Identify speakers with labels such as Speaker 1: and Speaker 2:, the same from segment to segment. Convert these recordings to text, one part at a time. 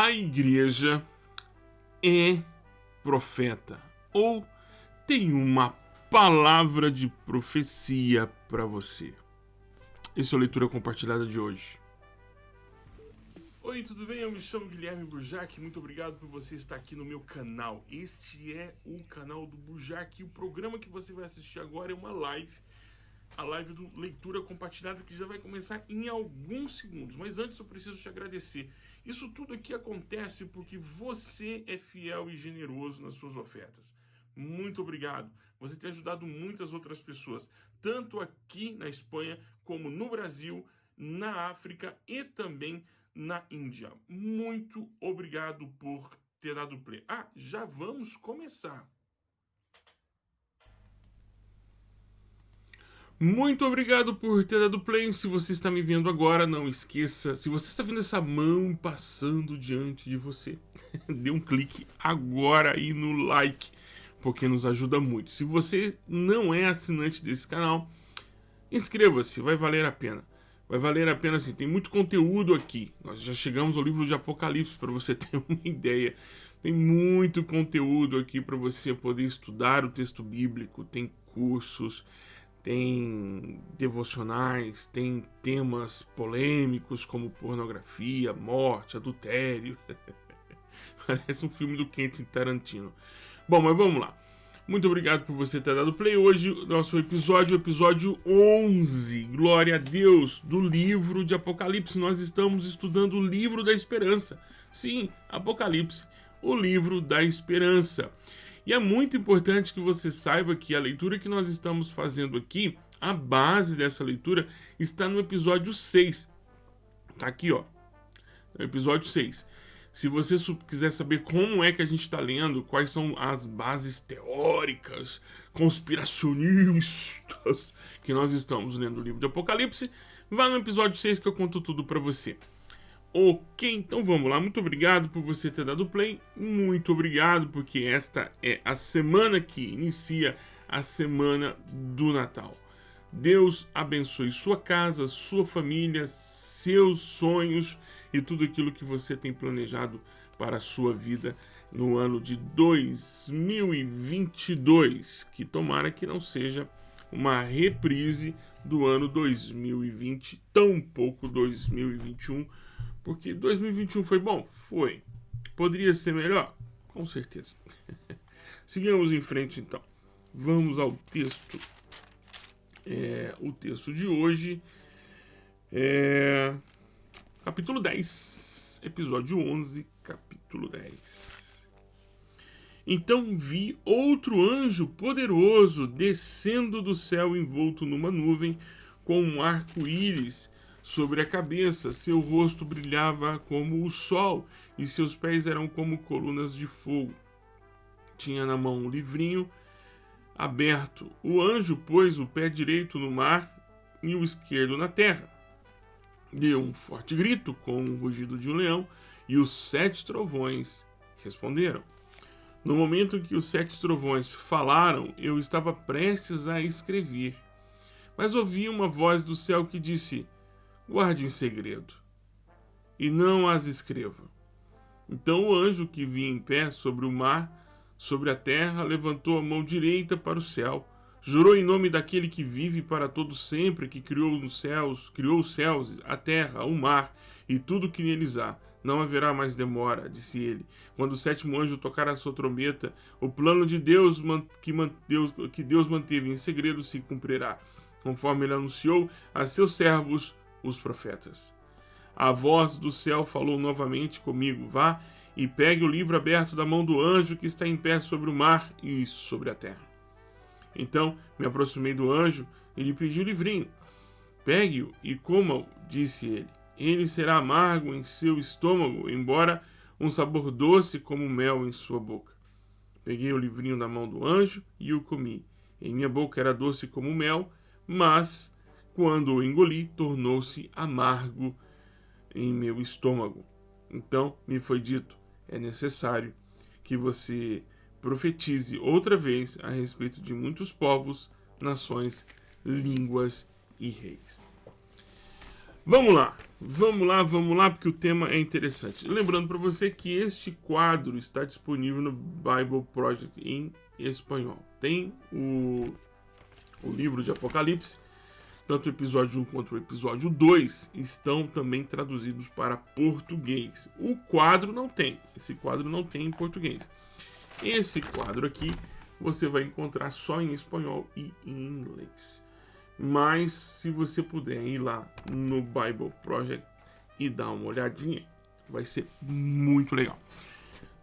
Speaker 1: A igreja é profeta ou tem uma palavra de profecia para você. Essa é a leitura compartilhada de hoje. Oi, tudo bem? Eu me chamo Guilherme Burjac. Muito obrigado por você estar aqui no meu canal. Este é o canal do Burjac e o programa que você vai assistir agora é uma live a live do Leitura Compartilhada que já vai começar em alguns segundos. Mas antes eu preciso te agradecer. Isso tudo aqui acontece porque você é fiel e generoso nas suas ofertas. Muito obrigado. Você tem ajudado muitas outras pessoas, tanto aqui na Espanha como no Brasil, na África e também na Índia. Muito obrigado por ter dado play. Ah, já vamos começar. Muito obrigado por ter dado play. Se você está me vendo agora, não esqueça. Se você está vendo essa mão passando diante de você, dê um clique agora aí no like, porque nos ajuda muito. Se você não é assinante desse canal, inscreva-se, vai valer a pena. Vai valer a pena sim, tem muito conteúdo aqui. Nós já chegamos ao livro de Apocalipse, para você ter uma ideia. Tem muito conteúdo aqui para você poder estudar o texto bíblico, tem cursos, tem devocionais, tem temas polêmicos como pornografia, morte, adultério. Parece um filme do Quentin Tarantino. Bom, mas vamos lá. Muito obrigado por você ter dado play hoje. Nosso episódio, episódio 11. Glória a Deus, do livro de Apocalipse. Nós estamos estudando o livro da esperança. Sim, Apocalipse, o livro da esperança. E é muito importante que você saiba que a leitura que nós estamos fazendo aqui, a base dessa leitura está no episódio 6. Tá aqui, ó. No episódio 6. Se você quiser saber como é que a gente está lendo, quais são as bases teóricas, conspiracionistas que nós estamos lendo o livro de Apocalipse, vá no episódio 6 que eu conto tudo para você. Ok, então vamos lá. Muito obrigado por você ter dado play. Muito obrigado, porque esta é a semana que inicia a semana do Natal. Deus abençoe sua casa, sua família, seus sonhos e tudo aquilo que você tem planejado para a sua vida no ano de 2022. Que tomara que não seja uma reprise do ano 2020, tão pouco 2021 porque 2021 foi bom? Foi. Poderia ser melhor? Com certeza. Sigamos em frente então. Vamos ao texto. É, o texto de hoje é capítulo 10, episódio 11, capítulo 10. Então vi outro anjo poderoso descendo do céu envolto numa nuvem com um arco-íris sobre a cabeça, seu rosto brilhava como o sol e seus pés eram como colunas de fogo. Tinha na mão um livrinho aberto. O anjo pôs o pé direito no mar e o esquerdo na terra. Deu um forte grito, com o rugido de um leão, e os sete trovões responderam. No momento em que os sete trovões falaram, eu estava prestes a escrever. Mas ouvi uma voz do céu que disse: guarde em segredo, e não as escreva. Então o anjo que vinha em pé sobre o mar, sobre a terra, levantou a mão direita para o céu, jurou em nome daquele que vive para todo sempre, que criou os céus, criou os céus, a terra, o mar e tudo que neles há. Não haverá mais demora, disse ele. Quando o sétimo anjo tocar a sua trombeta, o plano de Deus que Deus, que Deus manteve em segredo se cumprirá, conforme ele anunciou a seus servos os profetas. A voz do céu falou novamente comigo: Vá e pegue o livro aberto da mão do anjo que está em pé sobre o mar e sobre a terra. Então me aproximei do anjo e lhe pedi o livrinho. Pegue-o e coma-o, disse ele. Ele será amargo em seu estômago, embora um sabor doce como mel em sua boca. Peguei o livrinho da mão do anjo e o comi. Em minha boca era doce como mel, mas quando o engoli, tornou-se amargo em meu estômago. Então me foi dito: é necessário que você profetize outra vez a respeito de muitos povos, nações, línguas e reis. Vamos lá, vamos lá, vamos lá, porque o tema é interessante. Lembrando para você que este quadro está disponível no Bible Project em espanhol. Tem o, o livro de Apocalipse, tanto o episódio 1 quanto o episódio 2 estão também traduzidos para português. O quadro não tem, esse quadro não tem em português. Esse quadro aqui você vai encontrar só em espanhol e em inglês. Mas se você puder ir lá no Bible Project e dar uma olhadinha, vai ser muito legal.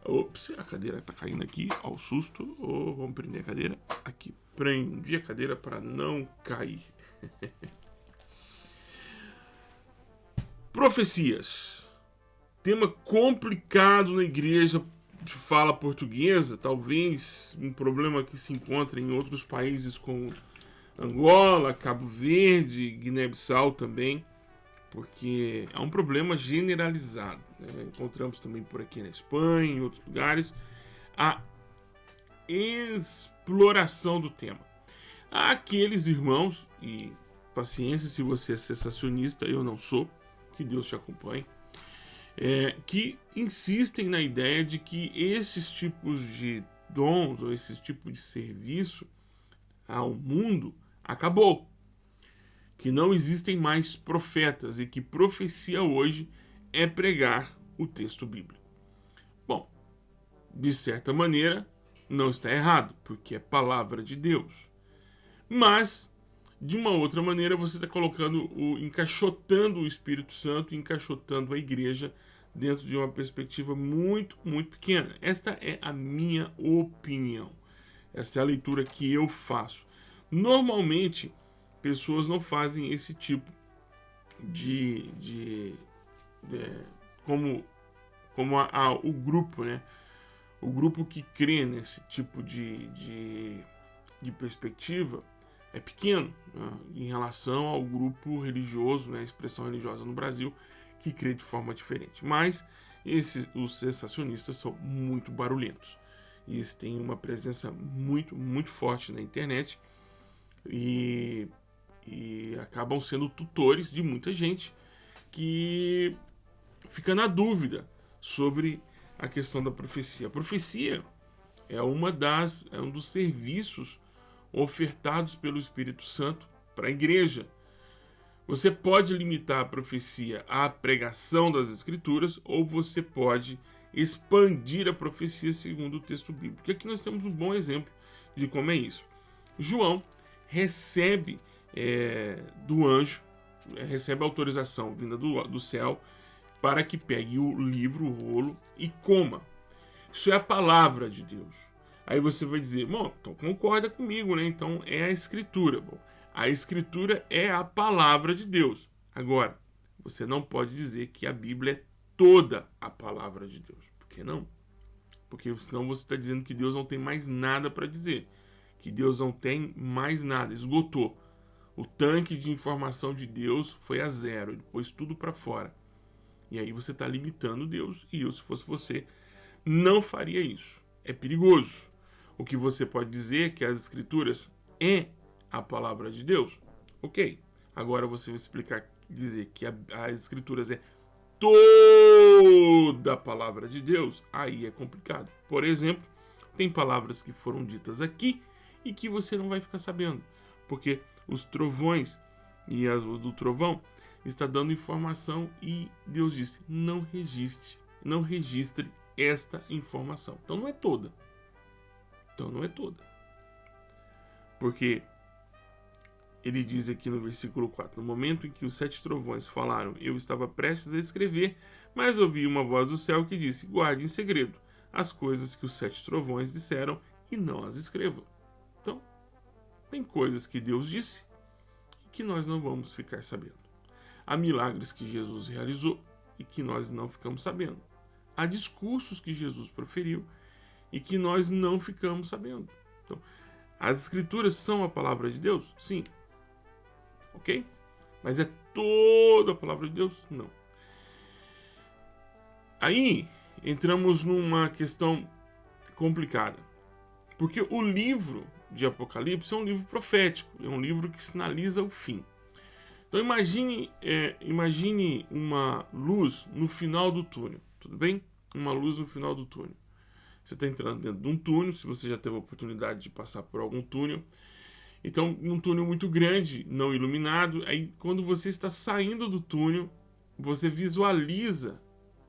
Speaker 1: Ops, a cadeira tá caindo aqui, ao susto. Oh, vamos prender a cadeira. Aqui, prendi a cadeira para não cair. Profecias. Tema complicado na igreja de fala portuguesa, talvez um problema que se encontra em outros países como Angola, Cabo Verde, Guiné-Bissau também, porque é um problema generalizado. Né? Encontramos também por aqui na Espanha, em outros lugares, a exploração do tema. Há aqueles irmãos, e paciência se você é sensacionista, eu não sou, que Deus te acompanhe, é, que insistem na ideia de que esses tipos de dons ou esses tipos de serviço ao mundo acabou. Que não existem mais profetas e que profecia hoje é pregar o texto bíblico. Bom, de certa maneira, não está errado, porque é palavra de Deus. Mas, de uma outra maneira, você está colocando o encaixotando o Espírito Santo, encaixotando a igreja dentro de uma perspectiva muito, muito pequena. Esta é a minha opinião. Essa é a leitura que eu faço. Normalmente, pessoas não fazem esse tipo de. de, de como como a, a, o grupo, né? O grupo que crê nesse tipo de, de, de perspectiva é pequeno né? em relação ao grupo religioso, né? expressão religiosa no Brasil, que crê de forma diferente. Mas esses, os sensacionistas são muito barulhentos. E eles têm uma presença muito, muito forte na internet e, e acabam sendo tutores de muita gente que fica na dúvida sobre a questão da profecia. A profecia é uma das é um dos serviços ofertados pelo Espírito Santo para a igreja. Você pode limitar a profecia à pregação das escrituras ou você pode expandir a profecia segundo o texto bíblico. Aqui nós temos um bom exemplo de como é isso. João recebe é, do anjo, é, recebe autorização vinda do, do céu para que pegue o livro, o rolo e coma. Isso é a palavra de Deus. Aí você vai dizer, bom, então concorda comigo, né? Então é a escritura. Bom, a escritura é a palavra de Deus. Agora, você não pode dizer que a Bíblia é toda a palavra de Deus. Por que não? Porque senão você está dizendo que Deus não tem mais nada para dizer que Deus não tem mais nada, esgotou. O tanque de informação de Deus foi a zero, ele pôs tudo para fora. E aí você está limitando Deus, e eu, se fosse você, não faria isso. É perigoso. O que você pode dizer é que as escrituras é a palavra de Deus? Ok. Agora você vai explicar, dizer que a, as escrituras é toda a palavra de Deus, aí é complicado. Por exemplo, tem palavras que foram ditas aqui e que você não vai ficar sabendo, porque os trovões e as do trovão está dando informação e Deus disse: não registre, não registre esta informação. Então não é toda. Então não é toda. Porque ele diz aqui no versículo 4: No momento em que os sete trovões falaram, eu estava prestes a escrever, mas ouvi uma voz do céu que disse: Guarde em segredo as coisas que os sete trovões disseram e não as escrevam. Tem coisas que Deus disse que nós não vamos ficar sabendo. Há milagres que Jesus realizou e que nós não ficamos sabendo. Há discursos que Jesus proferiu e que nós não ficamos sabendo. Então, as escrituras são a palavra de Deus? Sim. Ok? Mas é toda a palavra de Deus? Não. Aí entramos numa questão complicada. Porque o livro de Apocalipse é um livro profético, é um livro que sinaliza o fim. Então imagine, é, imagine uma luz no final do túnel, tudo bem? Uma luz no final do túnel. Você está entrando dentro de um túnel, se você já teve a oportunidade de passar por algum túnel. Então, um túnel muito grande, não iluminado. Aí, quando você está saindo do túnel, você visualiza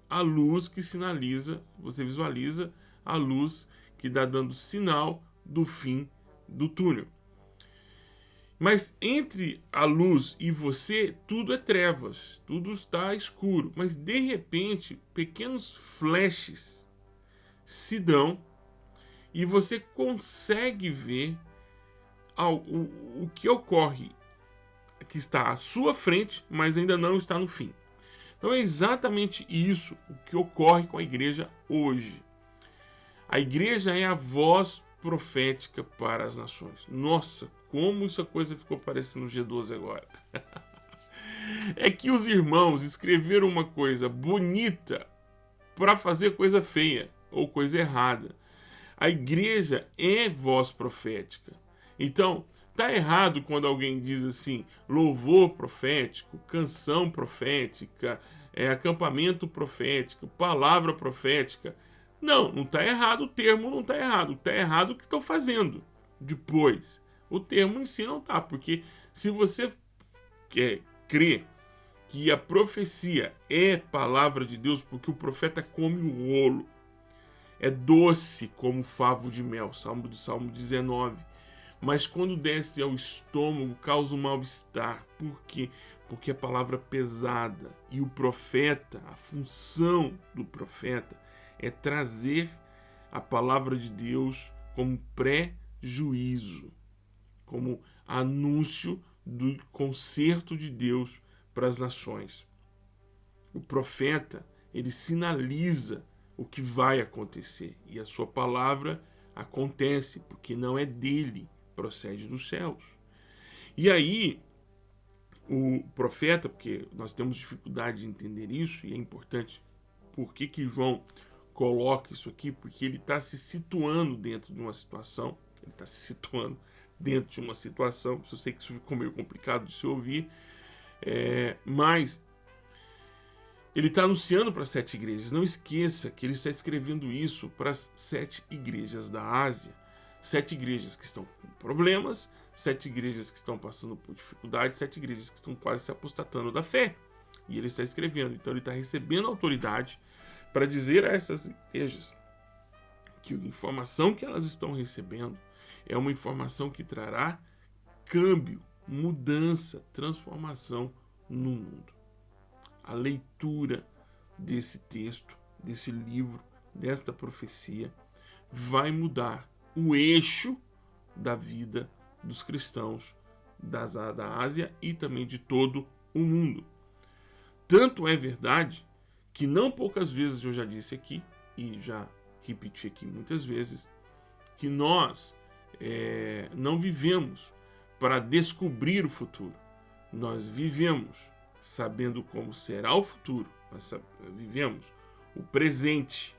Speaker 1: a luz que sinaliza, você visualiza a luz que dá dando sinal do fim do túnel. Mas entre a luz e você, tudo é trevas, tudo está escuro. Mas de repente, pequenos flashes se dão e você consegue ver o que ocorre que está à sua frente, mas ainda não está no fim. Então é exatamente isso o que ocorre com a igreja hoje. A igreja é a voz profética para as nações. Nossa, como essa coisa ficou parecendo G12 agora. é que os irmãos escreveram uma coisa bonita para fazer coisa feia ou coisa errada. A igreja é voz profética. Então, tá errado quando alguém diz assim, louvor profético, canção profética, é, acampamento profético, palavra profética. Não, não está errado o termo, não está errado. Está errado o que estão fazendo depois. O termo em si não está, porque se você quer crer que a profecia é palavra de Deus, porque o profeta come o rolo, é doce como favo de mel, Salmo do Salmo 19. Mas quando desce ao estômago, causa um mal-estar. Por quê? Porque a palavra pesada e o profeta, a função do profeta é trazer a palavra de Deus como pré-juízo, como anúncio do conserto de Deus para as nações. O profeta, ele sinaliza o que vai acontecer e a sua palavra acontece, porque não é dele, procede dos céus. E aí, o profeta, porque nós temos dificuldade de entender isso, e é importante, por que, que João coloca isso aqui? Porque ele está se situando dentro de uma situação, ele está se situando dentro de uma situação, eu sei que isso ficou meio complicado de se ouvir, é, mas ele está anunciando para sete igrejas. Não esqueça que ele está escrevendo isso para as sete igrejas da Ásia. Sete igrejas que estão com problemas, sete igrejas que estão passando por dificuldades, sete igrejas que estão quase se apostatando da fé. E ele está escrevendo, então ele está recebendo autoridade para dizer a essas igrejas que a informação que elas estão recebendo é uma informação que trará câmbio, mudança, transformação no mundo a leitura desse texto, desse livro, desta profecia, vai mudar o eixo da vida dos cristãos das, da Ásia e também de todo o mundo. Tanto é verdade que não poucas vezes eu já disse aqui, e já repeti aqui muitas vezes, que nós é, não vivemos para descobrir o futuro. Nós vivemos sabendo como será o futuro, nós vivemos o presente,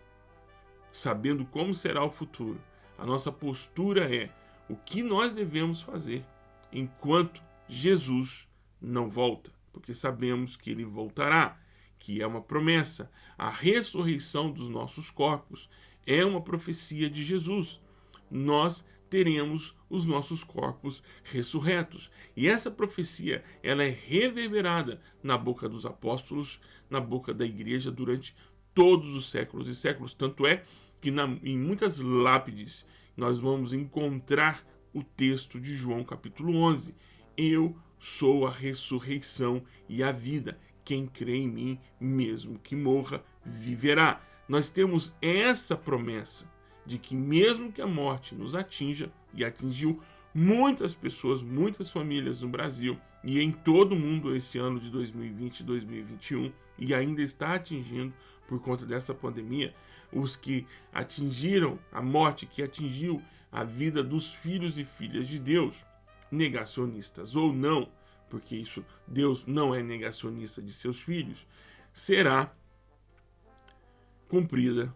Speaker 1: sabendo como será o futuro. A nossa postura é o que nós devemos fazer enquanto Jesus não volta, porque sabemos que ele voltará, que é uma promessa. A ressurreição dos nossos corpos é uma profecia de Jesus. Nós teremos os nossos corpos ressurretos. E essa profecia, ela é reverberada na boca dos apóstolos, na boca da igreja durante todos os séculos e séculos. Tanto é que na, em muitas lápides nós vamos encontrar o texto de João capítulo 11. Eu sou a ressurreição e a vida. Quem crê em mim, mesmo que morra, viverá. Nós temos essa promessa de que mesmo que a morte nos atinja, e atingiu muitas pessoas, muitas famílias no Brasil e em todo o mundo esse ano de 2020 e 2021, e ainda está atingindo por conta dessa pandemia, os que atingiram a morte, que atingiu a vida dos filhos e filhas de Deus, negacionistas ou não, porque isso Deus não é negacionista de seus filhos, será cumprida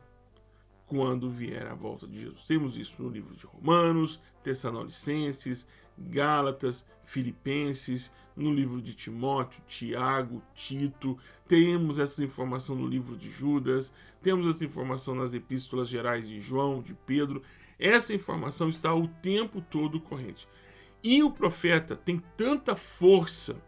Speaker 1: quando vier a volta de Jesus. Temos isso no livro de Romanos, Tessalonicenses, Gálatas, Filipenses, no livro de Timóteo, Tiago, Tito, temos essa informação no livro de Judas, temos essa informação nas epístolas gerais de João, de Pedro. Essa informação está o tempo todo corrente. E o profeta tem tanta força,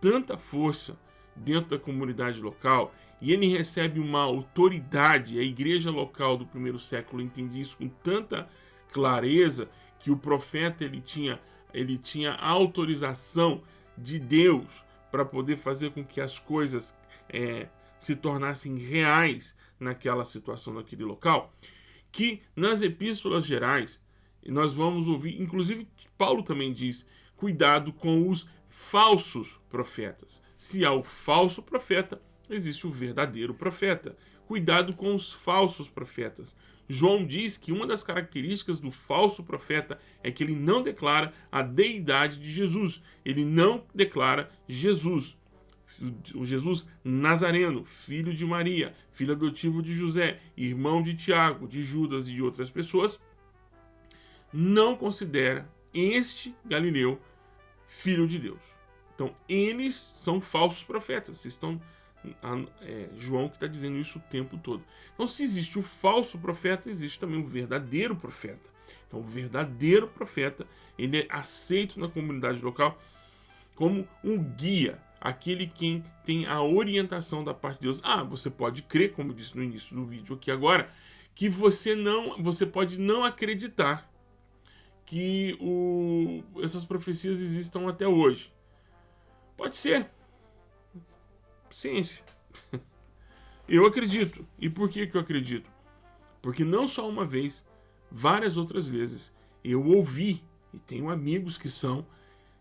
Speaker 1: tanta força dentro da comunidade local, e ele recebe uma autoridade, a igreja local do primeiro século entendia isso com tanta clareza, que o profeta ele tinha, ele tinha autorização de Deus para poder fazer com que as coisas é, se tornassem reais naquela situação, naquele local, que nas epístolas gerais nós vamos ouvir, inclusive Paulo também diz, cuidado com os falsos profetas. Se há o falso profeta, existe o verdadeiro profeta. Cuidado com os falsos profetas. João diz que uma das características do falso profeta é que ele não declara a deidade de Jesus. Ele não declara Jesus. O Jesus Nazareno, filho de Maria, filho adotivo de José, irmão de Tiago, de Judas e de outras pessoas, não considera este Galileu filho de Deus. Então, eles são falsos profetas. Estão é, João que está dizendo isso o tempo todo. Então, se existe o falso profeta, existe também o verdadeiro profeta. Então, o verdadeiro profeta, ele é aceito na comunidade local como um guia, aquele quem tem a orientação da parte de Deus. Ah, você pode crer, como disse no início do vídeo aqui agora, que você não, você pode não acreditar que o, essas profecias existam até hoje. Pode ser, ciência. Eu acredito. E por que, que eu acredito? Porque não só uma vez, várias outras vezes, eu ouvi, e tenho amigos que são,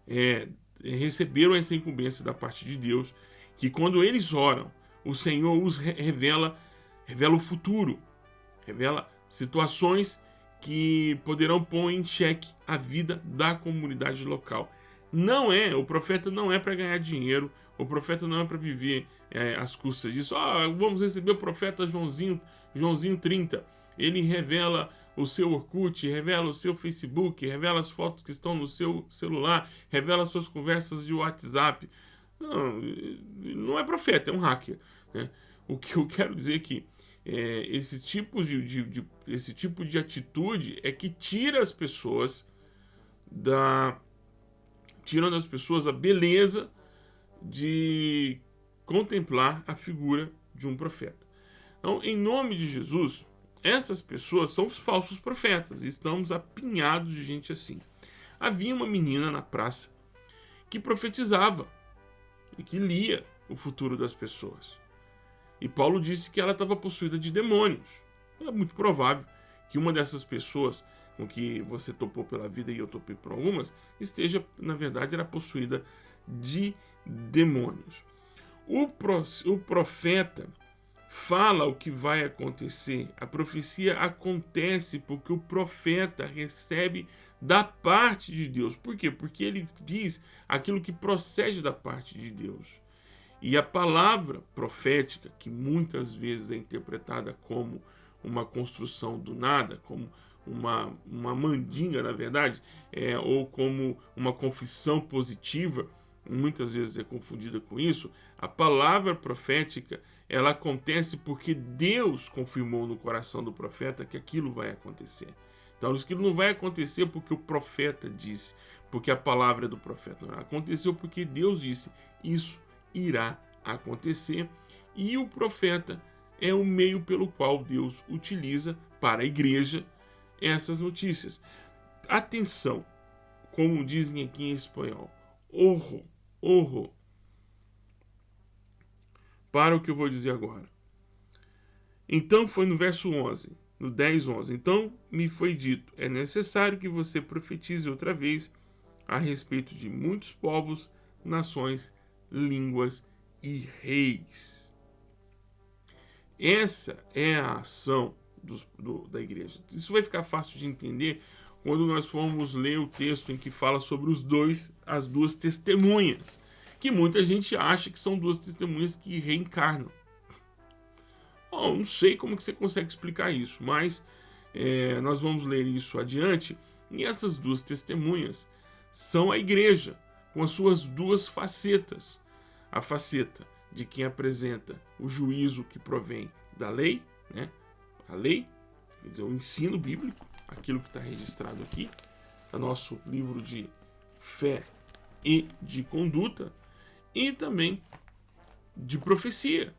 Speaker 1: é, receberam essa incumbência da parte de Deus, que quando eles oram, o Senhor os revela, revela o futuro, revela situações que poderão pôr em xeque a vida da comunidade local. Não é, o profeta não é para ganhar dinheiro, o profeta não é para viver é, às custas disso. Ah, vamos receber o profeta Joãozinho, Joãozinho 30. Ele revela o seu Orkut, revela o seu Facebook, revela as fotos que estão no seu celular, revela suas conversas de WhatsApp. Não, não é profeta, é um hacker. Né? O que eu quero dizer aqui, é, esse, tipo de, de, de, esse tipo de atitude é que tira as pessoas da. tirando das pessoas a beleza de contemplar a figura de um profeta. Então, em nome de Jesus, essas pessoas são os falsos profetas e estamos apinhados de gente assim. Havia uma menina na praça que profetizava e que lia o futuro das pessoas. E Paulo disse que ela estava possuída de demônios. É muito provável que uma dessas pessoas com que você topou pela vida e eu topei por algumas, esteja, na verdade, era possuída de demônios. O, pro, o profeta fala o que vai acontecer. A profecia acontece porque o profeta recebe da parte de Deus. Por quê? Porque ele diz aquilo que procede da parte de Deus. E a palavra profética, que muitas vezes é interpretada como uma construção do nada, como uma, uma mandinga, na verdade, é, ou como uma confissão positiva, muitas vezes é confundida com isso, a palavra profética ela acontece porque Deus confirmou no coração do profeta que aquilo vai acontecer. Então, aquilo não vai acontecer porque o profeta disse, porque a palavra é do profeta. Não, aconteceu porque Deus disse, isso irá acontecer. E o profeta é o meio pelo qual Deus utiliza para a igreja essas notícias. Atenção, como dizem aqui em espanhol, horror horror. Para o que eu vou dizer agora. Então foi no verso 11, no 10, 11. Então me foi dito: é necessário que você profetize outra vez a respeito de muitos povos, nações, línguas e reis. Essa é a ação do, da igreja. Isso vai ficar fácil de entender quando nós formos ler o texto em que fala sobre os dois, as duas testemunhas, que muita gente acha que são duas testemunhas que reencarnam. Bom, não sei como que você consegue explicar isso, mas é, nós vamos ler isso adiante. E essas duas testemunhas são a igreja, com as suas duas facetas. A faceta de quem apresenta o juízo que provém da lei, né? a lei, quer dizer, o ensino bíblico, aquilo que está registrado aqui, no nosso livro de fé e de conduta, e também de profecia,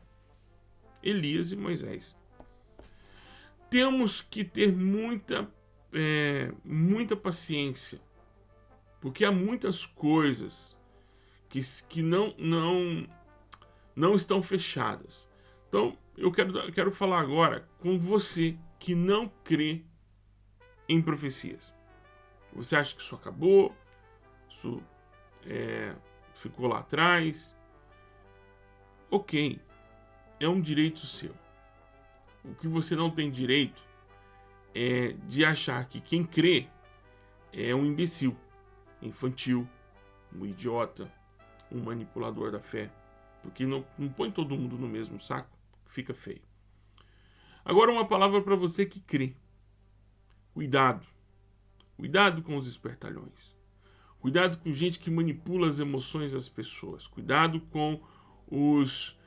Speaker 1: Elias e Moisés. Temos que ter muita, é, muita paciência, porque há muitas coisas que, que não, não, não estão fechadas. Então, eu quero, quero falar agora com você que não crê em profecias. Você acha que isso acabou, isso é, ficou lá atrás. Ok, é um direito seu. O que você não tem direito é de achar que quem crê é um imbecil, infantil, um idiota, um manipulador da fé. Porque não, não põe todo mundo no mesmo saco, fica feio. Agora uma palavra para você que crê. Cuidado. Cuidado com os espertalhões. Cuidado com gente que manipula as emoções das pessoas. Cuidado com os,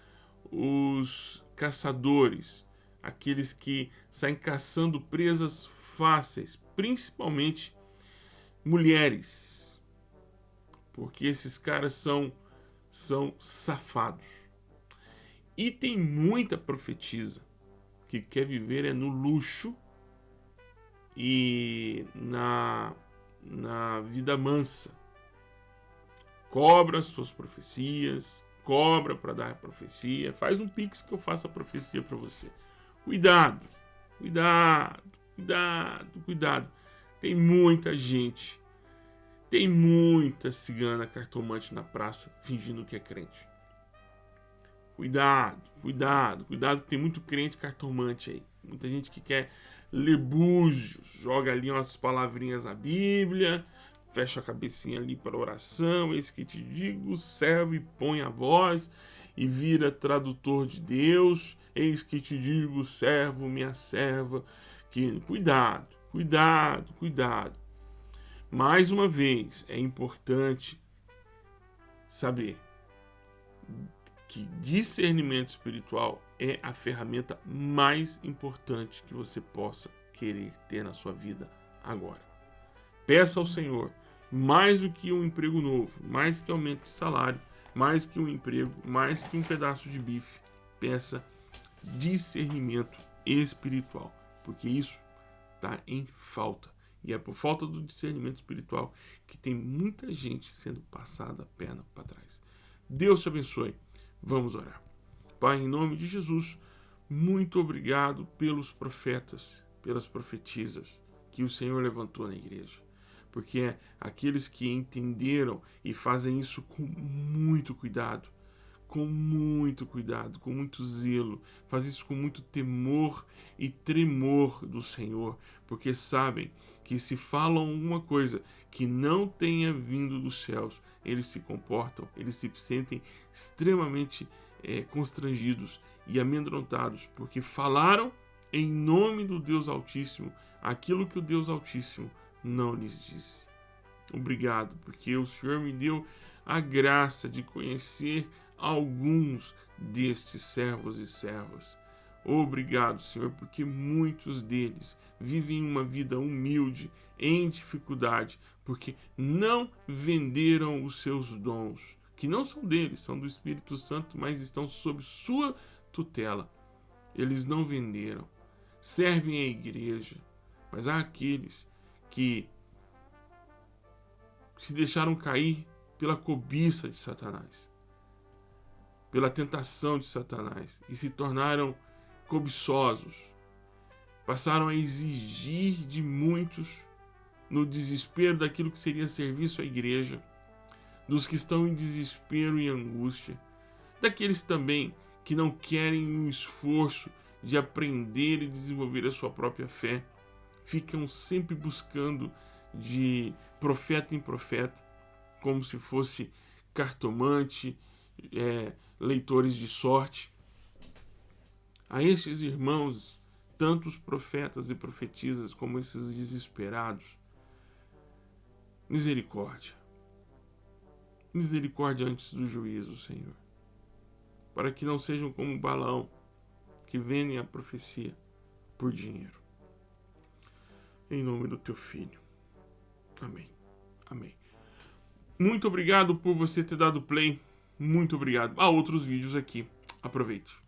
Speaker 1: os caçadores, aqueles que saem caçando presas fáceis, principalmente mulheres. Porque esses caras são, são safados. E tem muita profetisa que quer viver é no luxo e na na vida mansa. Cobra suas profecias, cobra para dar a profecia, faz um pix que eu faça a profecia para você. Cuidado, cuidado, cuidado, cuidado. Tem muita gente, tem muita cigana cartomante na praça fingindo que é crente. Cuidado, cuidado, cuidado, tem muito crente cartomante aí. Muita gente que quer lebúgios, joga ali umas palavrinhas na Bíblia, fecha a cabecinha ali para oração, eis que te digo, serve e põe a voz, e vira tradutor de Deus, eis que te digo, servo, minha serva, que cuidado, cuidado, cuidado. Mais uma vez, é importante saber que discernimento espiritual é a ferramenta mais importante que você possa querer ter na sua vida agora. Peça ao Senhor mais do que um emprego novo, mais que aumento de salário, mais que um emprego, mais que um pedaço de bife. Peça discernimento espiritual, porque isso está em falta. E é por falta do discernimento espiritual que tem muita gente sendo passada a perna para trás. Deus te abençoe. Vamos orar. Pai, em nome de Jesus, muito obrigado pelos profetas, pelas profetisas que o Senhor levantou na igreja. Porque é aqueles que entenderam e fazem isso com muito cuidado, com muito cuidado, com muito zelo, faz isso com muito temor e tremor do Senhor, porque sabem que se falam alguma coisa que não tenha vindo dos céus, eles se comportam, eles se sentem extremamente é, constrangidos e amedrontados, porque falaram em nome do Deus Altíssimo aquilo que o Deus Altíssimo não lhes disse. Obrigado, porque o Senhor me deu a graça de conhecer alguns destes servos e servas. Obrigado, Senhor, porque muitos deles vivem uma vida humilde, em dificuldade, porque não venderam os seus dons, que não são deles, são do Espírito Santo, mas estão sob sua tutela. Eles não venderam, servem a igreja, mas há aqueles que se deixaram cair pela cobiça de Satanás, pela tentação de Satanás e se tornaram cobiçosos. Passaram a exigir de muitos no desespero daquilo que seria serviço à igreja dos que estão em desespero e angústia, daqueles também que não querem um esforço de aprender e desenvolver a sua própria fé, ficam sempre buscando de profeta em profeta, como se fosse cartomante, é, leitores de sorte. A estes irmãos, tanto os profetas e profetisas como esses desesperados, misericórdia misericórdia antes do juízo, Senhor. Para que não sejam como balão que vendem a profecia por dinheiro. Em nome do teu filho. Amém. Amém. Muito obrigado por você ter dado play. Muito obrigado. Há outros vídeos aqui. Aproveite.